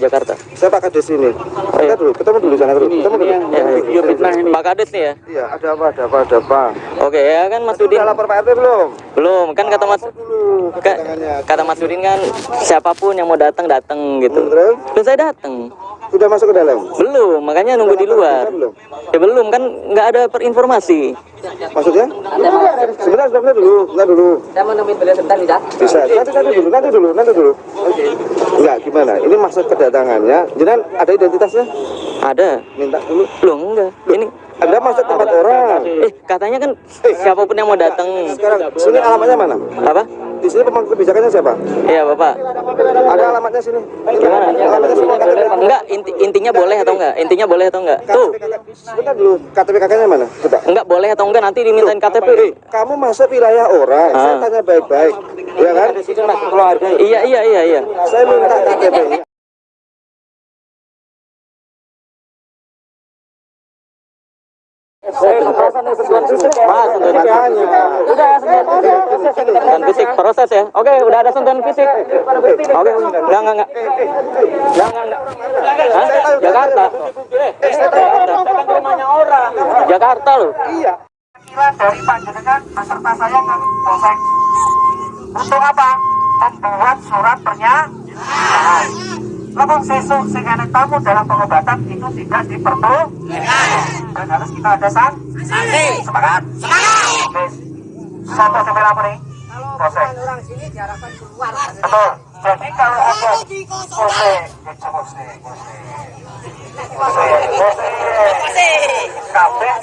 Jakarta. Saya Pak Kades ini. Kita dulu, ketemu dulu sana dulu. Ketemu dulu. Ya, video fitnah ini. Pak Kades nih ya. Iya, ada apa? Ada apa? Ada apa? Oke ya kan Mas Udin. Sudah lapor Pak RT belum? Belum, kan kata Mas Dulu. ka- kata Mas Udin kan siapa pun yang mau datang datang gitu. Hmm, terus? Dan saya datang. Sudah masuk ke dalam? Belum, makanya nunggu di luar. Belum? Ya belum kan nggak ada perinformasi. Maksudnya? Sebentar, sebentar dulu, sebentar dulu. Saya mau nemuin beliau sebentar bisa. Bisa. Nanti, nanti dulu, nanti dulu, nanti dulu. Enggak, gimana? Ini maksud kedatangannya. Jenengan ada identitasnya? Ada. Minta dulu. Belum enggak. Ini Anda masuk tempat orang. eh katanya kan siapa pun yang mau datang Sekarang, sini alamatnya mana? apa? Di sini pemangku kebijakannya siapa? Iya, Bapak. Ada alamatnya sini. Gimana? Alamatnya KTP. Enggak, inti, intinya boleh atau enggak? Intinya boleh atau enggak? Tuh, Sebentar dulu, KTP kakaknya mana? Coba. enggak boleh atau enggak nanti dimintain KTP. Kamu masuk wilayah orang, saya Ah. tanya baik-baik. Ya kan? Iya, iya, iya, iya. Saya minta KTP-nya. Mas, sentuhan fisik. Ya, sentuhan fisik proses ya. Oke, udah ada sentuhan fisik. Oke, enggak, enggak, enggak. Hah? Jakarta. Jakarta. rumahnya orang. Jakarta loh. Iya. Panggilan dari panjenengan beserta saya ke Polsek. Untuk apa? Membuat surat pernyataan. Namun sesuk sing tamu dalam pengobatan itu tidak diperbolehkan dan harus kita ada sanksi. Semangat. Semangat. Satu sampai lapor nih. Orang sini diarahkan keluar. Betul. Jadi kalau ada Polsek, Polsek, Kabeh